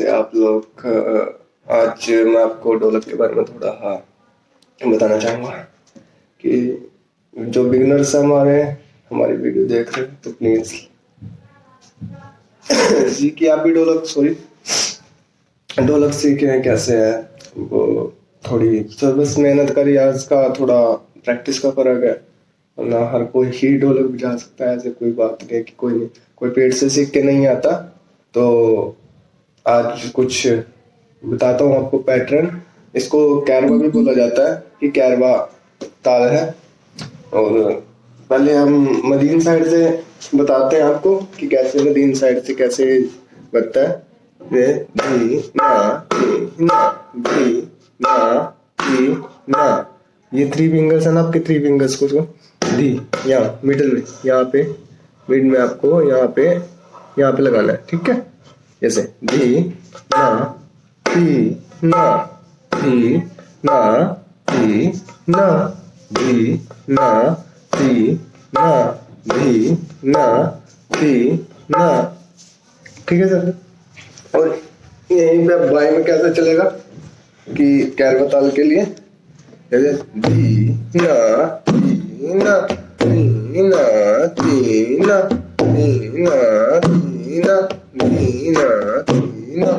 कैसे आप लोग आज मैं आपको ढोलक के बारे में थोड़ा हाँ बताना चाहूँगा कि जो बिगनर्स हमारे, हमारी वीडियो देख रहे हैं तो प्लीज़ जी कि आप भी ढोलक सॉरी ढोलक सीखे हैं, कैसे है, वो थोड़ी तो बस मेहनत का रियाज का थोड़ा प्रैक्टिस का फ़र्क है, वरना हर कोई ही ढोलक बजा सकता है, ऐसे कोई बात नहीं कि कोई नहीं, कोई पेट से सीख के नहीं आता तो आज कुछ बताता हूँ आपको पैटर्न इसको कैरवा भी बोला जाता है कि कैरवा ताल है। और पहले हम मदीन साइड से बताते हैं आपको कि कैसे मदीन साइड से कैसे बनता है। ना ना ना ना। ये थ्री फिंगर्स है ना आपके थ्री फिंगर्स को धी यहाँ मिडल में, यहाँ पे मिड में आपको यहाँ पे यहाँ पे लगाना है, ठीक है? जैसे धी ना धी ना धी ना धी ना धी ना धी ना धी ना धी ना ठीक है सर और यहीं पे बाई में कैसे चलेगा कि कैरवा ताल के लिए जैसे धी ना धी ना धी ना धी ना धी ना धी ना धी ना धी ना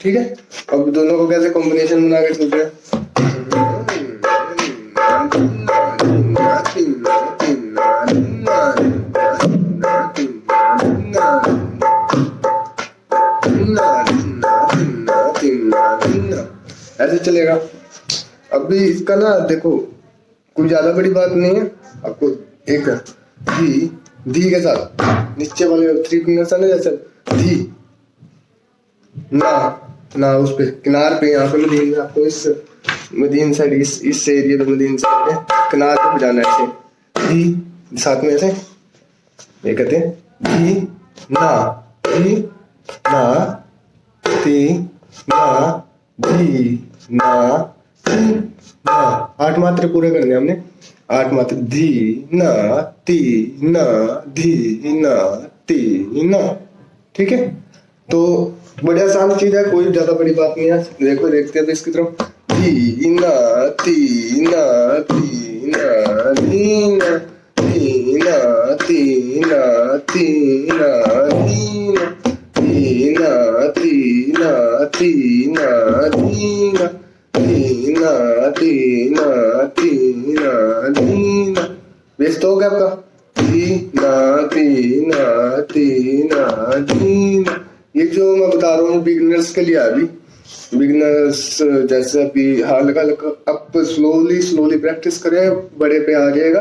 ठीक है? अब दोनों को कैसे कॉम्बिनेशन बना के चलते ऐसे चलेगा। अभी इसका ना, देखो, कोई ज़्यादा बड़ी बात नहीं है। आपको एक धी धी के साथ नीचे वाले थ्री फिंगर्स है जैसे धी. ना ना, उस पे, किनार पे, यहाँ पे मदीन आपको इस मदीन साइड इस इस एरिया पे मदीन साइड में किनार पे बजाना है ऐसे धी. साथ में ऐसे. ये कहते हैं, धी, ना धी ना धी ना धी ना धी ना. आठ मात्रे पूरे करने हमने. आठ मात्रे धी ना ती ना धी ना ती ना ठीक है तो बड़ी आसान चीज़ है कोई ज़्यादा बड़ी बात नहीं है देखो देखते हैं तो इसकी तरफ़ धी ना ती ना ती ना धी ना धी ना ती ना ती ना धी ना धी ना ती ना ती ना धी ना धी ना ती ना ती ना धी हो गया आपका धी ना ती ना ती ना धी ना ये जो मैं बता रहा हूँ बिगनर्स के लिए अभी बिगनर्स जैसे अभी हल्का हल्का आप स्लोली स्लोली प्रैक्टिस करें, बड़े पे आ जाएगा।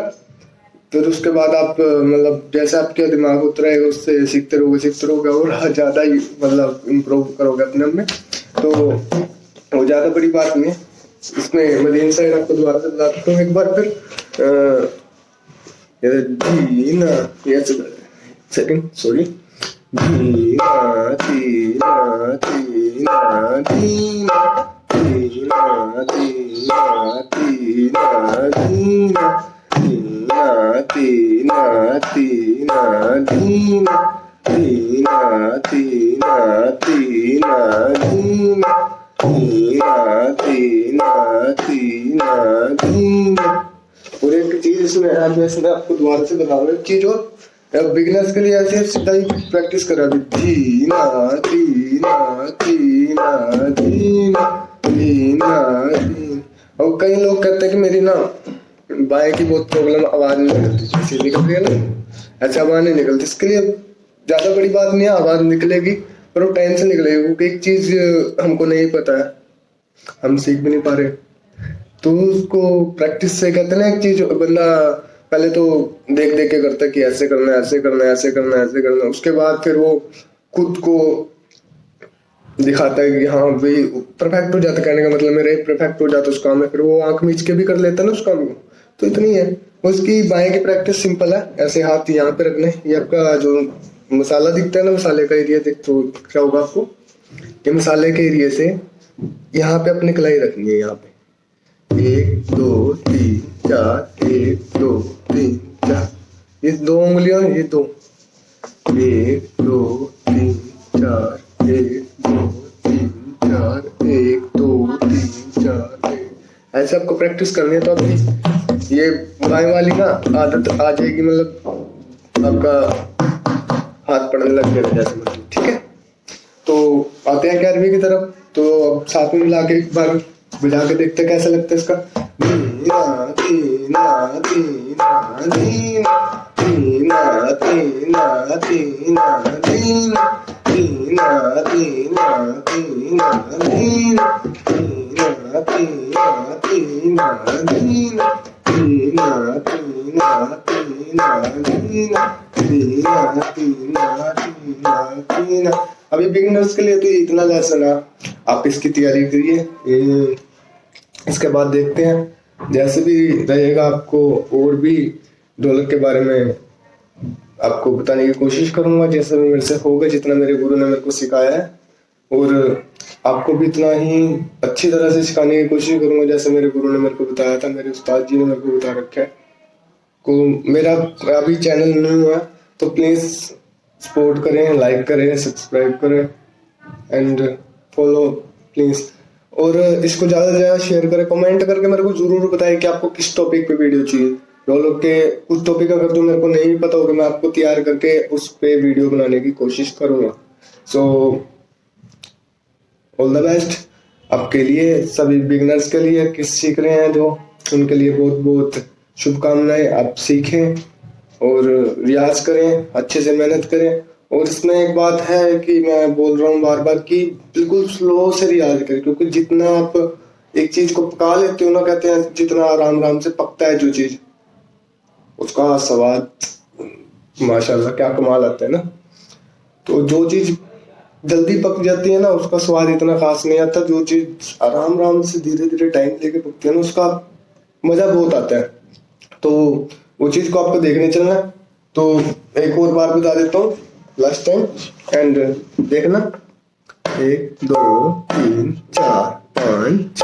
फिर उसके बाद आप मतलब जैसे आपके दिमाग उतरेगा उससे सीखते रहोगे सीखते रहोगे और ज़्यादा मतलब इम्प्रूव करोगे अपने में। तो वो ज़्यादा बड़ी बात नहीं है इसमें मदीन साइड आपको दोबारा से बताता हूँ एक बार फिर अ, सेकंड सॉरी धीना धीना धीना धीना धीना धीना धीना और एक चीज़ इसमें है मैं आपको दोबारा से बता रहा हूँ और बिगनर्स के लिए ऐसे सीधा ही प्रैक्टिस करा अभी धीना धीना धीना धीना धीना धीना। और कई लोग कहते हैं कि मेरी ना बाएँ की बहुत प्रॉब्लम आवाज़ नहीं निकलती। जैसे निकल रही है ना। ऐसे आवाज़ नहीं निकलती। इसके लिए ज़्यादा बड़ी बात नहीं है, आवाज़ निकलेगी। पर वो टाइम से निकलेगी क्योंकि एक चीज़ हमको नहीं पता। है हम सीख भी नहीं पा रहे। तो उसको प्रैक्टिस से कहते ना एक चीज़, बंदा पहले तो देख देख के करता कि ऐसे करना ऐसे करना ऐसे करना ऐसे करना उसके बाद फिर वो खुद को दिखाता है कि हाँ भाई परफेक्ट हो जाता कहने का मतलब। मेरे परफेक्ट हो जाता उस काम में। फिर वो आँख मीच के भी कर लेता ना उस काम को। तो इतनी है। उसकी बाएँ की प्रैक्टिस सिंपल है। ऐसे हाथ यहाँ पे रखने। ये आपका जो मसाला दिखता है ना मसाले का एरिया दिख तो क्या होगा आपको? ये मसाले के एरिया से यहाँ पे अपनी कलाई रखनी है यहाँ पे। एक, दो, तीन, चार, एक, दो, तीन, चार। ये दो उंगलियाँ ये दो। एक, दो, तीन, चार, एक, दो, तीन, चार, एक, दो, तीन, चार, एक। ऐसे आपको प्रैक्टिस करनी है तो अभी ये बाएँ वाली ना आदत आ जाएगी मतलब आपका हाथ पड़ने लग जाएगा जैसे मतलब ठीक है तो आते हैं ग्यारहवीं की तरफ़ तो अब साथ में मिला के एक बार बजा के देखते हैं कैसा लगता है इसका दीना अभी बिगिनर्स के लिए तो इतना लेसन है। आप इसकी तैयारी करिए। इसके बाद देखते हैं। जैसे भी रहेगा आपको और भी ढोलक के बारे में आपको बताने की कोशिश करूँगा। जैसे भी मेरे से होगा, जितना मेरे गुरु ने मेरे को सिखाया है। और आपको भी इतना ही अच्छी तरह से सिखाने की कोशिश करूँगा। जैसे मेरे गुरु ने मेरे को बताया था, मेरे उस्ताद जी ने मेरे को बता रखा है। को मेरा अभी चैनल नहीं हुआ तो प्लीज़ सपोर्ट करें लाइक करें सब्सक्राइब करें एंड फॉलो प्लीज़ और इसको ज़्यादा से ज़्यादा शेयर करें कमेंट करके मेरे को ज़रूर बताएँ कि आपको किस टॉपिक पे वीडियो चाहिए। लोग के कुछ टॉपिक अगर जो मेरे को नहीं पता होगा मैं आपको तैयार करके उस पे वीडियो बनाने की कोशिश करूँगा। सो ऑल द बेस्ट आपके लिए, सभी बिगनर्स के लिए किस सीख रहे हैं जो, उनके लिए बहुत बहुत शुभकामनाएँ आप सीखें और रियाज करें, अच्छे से मेहनत करें। और इसमें एक बात है कि मैं बोल रहा हूँ बार बार कि बिल्कुल स्लो से रियाज करें, क्योंकि जितना आप एक चीज़ को पका लेते हो ना, कहते हैं जितना आराम आराम से पकता है जो चीज़, उसका स्वाद, माशाल्लाह क्या कमाल आता है ना। तो जो चीज़ जल्दी पक जाती है ना, उसका स्वाद इतना खास नहीं आता। जो चीज़ आराम आराम से धीरे धीरे टाइम लेके पकती है ना, उसका मज़ा बहुत आता है। तो वो चीज़ को आपको देखने चलना है। तो एक और बार बता देता हूँ लास्ट टाइम एंड देखना। एक, दो, तीन, चार, पाँच, छ,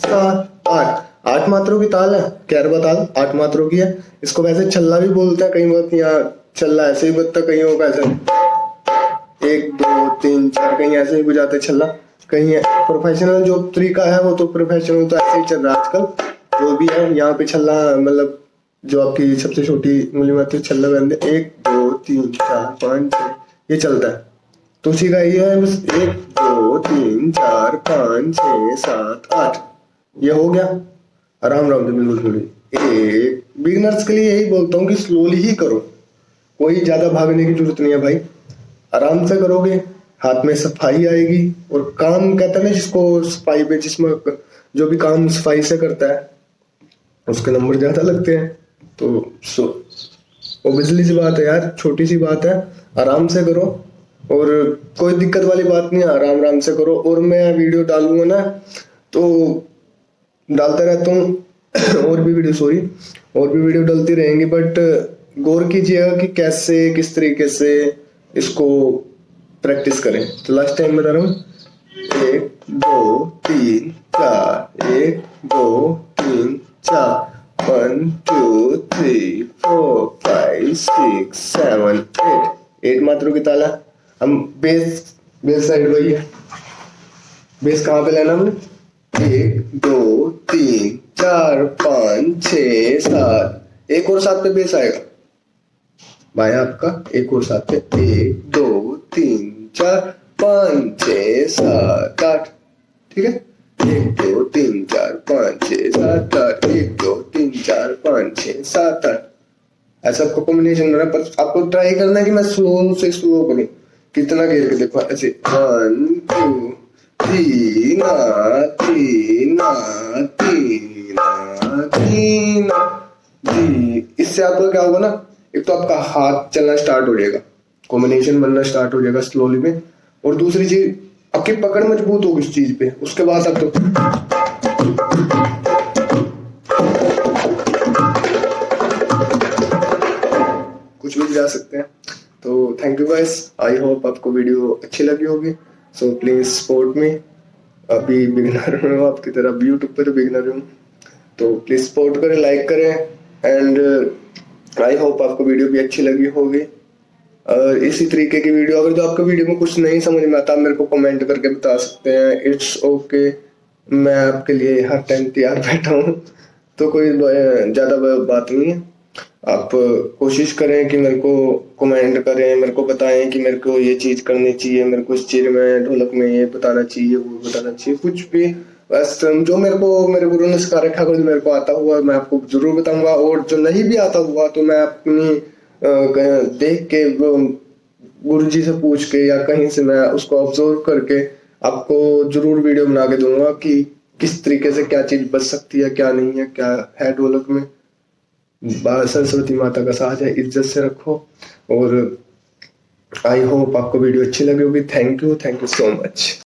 सात, आठ। आठ मात्रों की ताल है कैरवा ताल? आठ मात्रों की है। इसको वैसे छल्ला भी बोलते हैं कहीं बहुत यहाँ छल्ला ऐसे ही बजता कहीं होगा ऐसे। एक, दो, तीन, चार, कहीं ऐसे ही बुझाते छल्ला। कहीं प्रोफेशनल जो तरीका है, वो तो प्रोफेशनल तो ऐसे ही चल रहा है आजकल। जो भी है, यहाँ पे छल्ला मतलब जो आपकी सबसे छोटी उंगली में आती है। एक, दो, तीन, चार, पाँच छः ये चलता है। तो उसी का ये है, बस एक, दो, तीन, चार, पाँच छः सात, आठ। ये हो गया। आराम आराम से बिल्कुल थोड़ी एक बिगनर्स के लिए यही बोलता हूँ कि स्लोली ही करो। कोई ज़्यादा भागने की ज़रूरत नहीं है भाई। आराम से करोगे, हाथ में सफ़ाई आएगी और काम कहते हैं ना जिसको सफ़ाई पे जिसमें जो भी काम सफ़ाई से करता है, उसके नंबर ज़्यादा लगते हैं। तो सो ओबियसली सी बात है यार, छोटी सी बात है, आराम से करो, और कोई दिक्कत वाली बात नहीं है, आराम आराम से करो, और मैं वीडियो डालूँगा ना तो डालता रहता हूँ, और भी वीडियो सॉरी और भी वीडियो डलती रहेंगी बट गौर कीजिएगा कि कैसे, किस तरीके से इसको प्रैक्टिस करें। तो लास्ट टाइम बता रहा हूँ, एक, दो, तीन, चार, एक, दो, तीन, चार। One two three four five six seven eight eight मात्रों की ताला। हम बेस बेस साइड वही है बेस कहाँ पे लेना हमने? एक, दो, तीन, चार, पाँच, छ, सात। एक और सात पे बेस आएगा। बाया आपका एक और सात पे। एक, दो, तीन, चार, पाँच, छ, सात, आठ। ठीक है? एक, दो, तीन, चार, पाँच, छः, सात, आठ। एक छः सात आठ। ऐसा आपको कॉम्बिनेशन करना पर आपको ट्राई करना है कि मैं स्लो से स्लो करूँ? कितना घेर के देखो, ऐसे। वन टू तीन तीन तीन तीन जी, इससे आपको क्या होगा ना, एक तो आपका हाथ चलना स्टार्ट हो जाएगा। कॉम्बिनेशन बनना स्टार्ट हो जाएगा स्लोली में। और दूसरी चीज़, आपकी पकड़ मज़बूत होगी उस चीज़ पे। उसके बाद आप तो जा सकते हैं। तो thank you guys I hope आपको वीडियो अच्छी लगी होगी। सो प्लीज़ सपोर्ट मी अभी बिगनर हूँ, आपकी तरह यूट्यूब पे तो बिगनर हूँ। तो प्लीज़ सपोर्ट करें लाइक करें। एंड आई होप आपको वीडियो भी अच्छी लगी होगी। और इसी तरीके की वीडियो अगर जो आपको वीडियो में कुछ नहीं समझ में आता मेरे को कमेंट करके बता सकते हैं। It's okay okay. मैं आपके लिए हर टाइम तैयार बैठा हूँ। तो कोई ज़्यादा बात नहीं है। आप कोशिश करें कि मेरे को कमेंट करें, मेरे को बताएँ कि मेरे को ये चीज़ करनी चाहिए, मेरे को इस चीज़ में, ढोलक में ये बताना चाहिए, वो बताना चाहिए, कुछ भी। बस जो मेरे को, मेरे गुरु ने सिखा रखा जो मेरे को आता हुआ, मैं आपको ज़रूर बताऊँगा। और जो नहीं भी आता हुआ तो मैं अपनी देख के गुरु जी से पूछ के या कहीं से मैं उसको ऑब्ज़र्व करके आपको ज़रूर वीडियो बना के दूँगा कि किस तरीके से क्या चीज़ बच सकती है, क्या नहीं है, क्या है ढोलक में। सरस्वती माता का है, इज़्ज़त से रखो। और आई होप आपको वीडियो अच्छी लगी होगी। Thank you thank you so much